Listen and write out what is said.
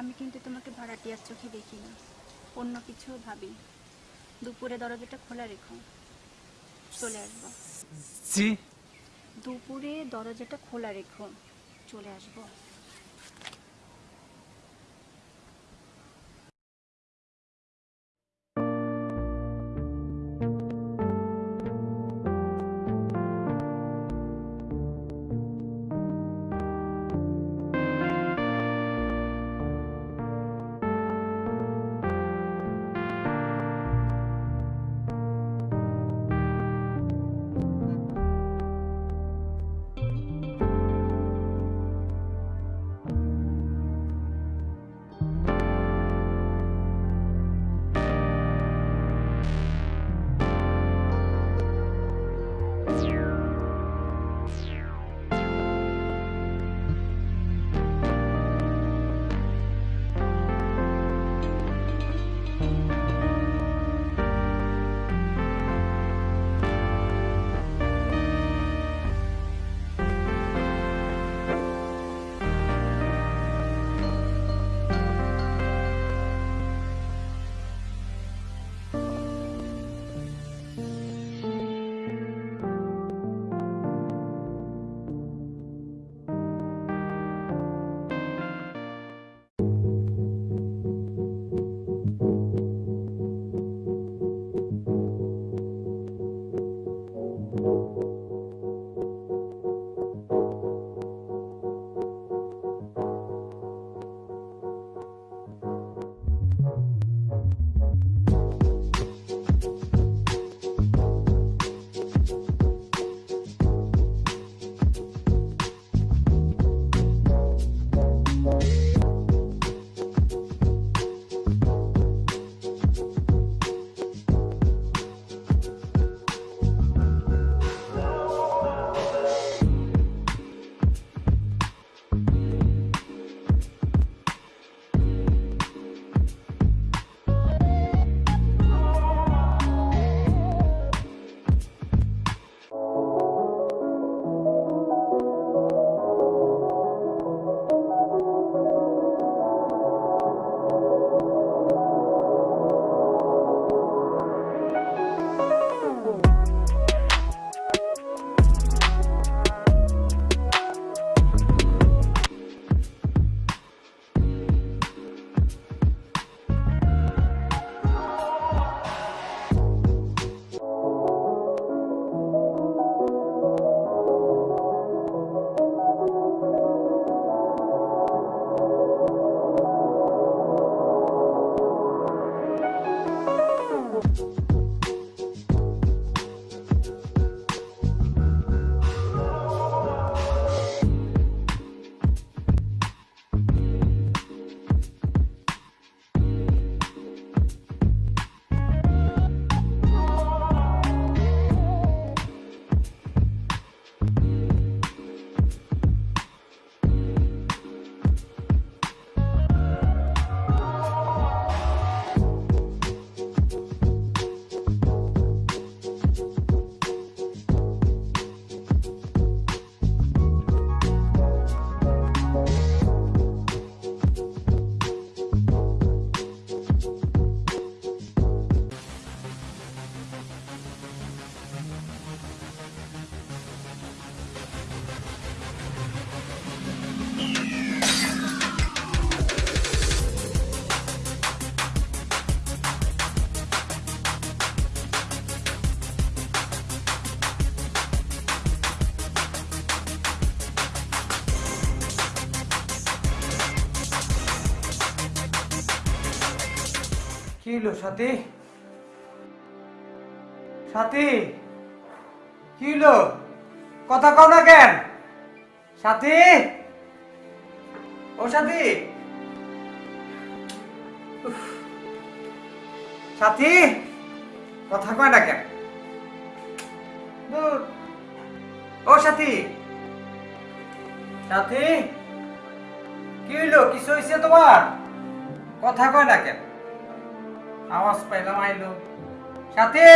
আমি কিন্তু তোমাকে ভাড়াটিয়ার চোখে দেখি না। অন্য কিছু ভাবি। দুপুরে দরজাটা খোলা রেখো। চলে আসব। জি দুপুরে দরজাটা খোলা রেখো। চলে আসব। হলো সাথী। সাথী, কি হলো? কথা কও না কেন? সাথী? ও সাথী। সাথী, কথা কয় না কেন। ও সাথী। সাথী, কি হইল কিছু হয়েছে তোমার? কথা কয় না কেন? আওয়াজ পাইলাম আইলো। সাথী!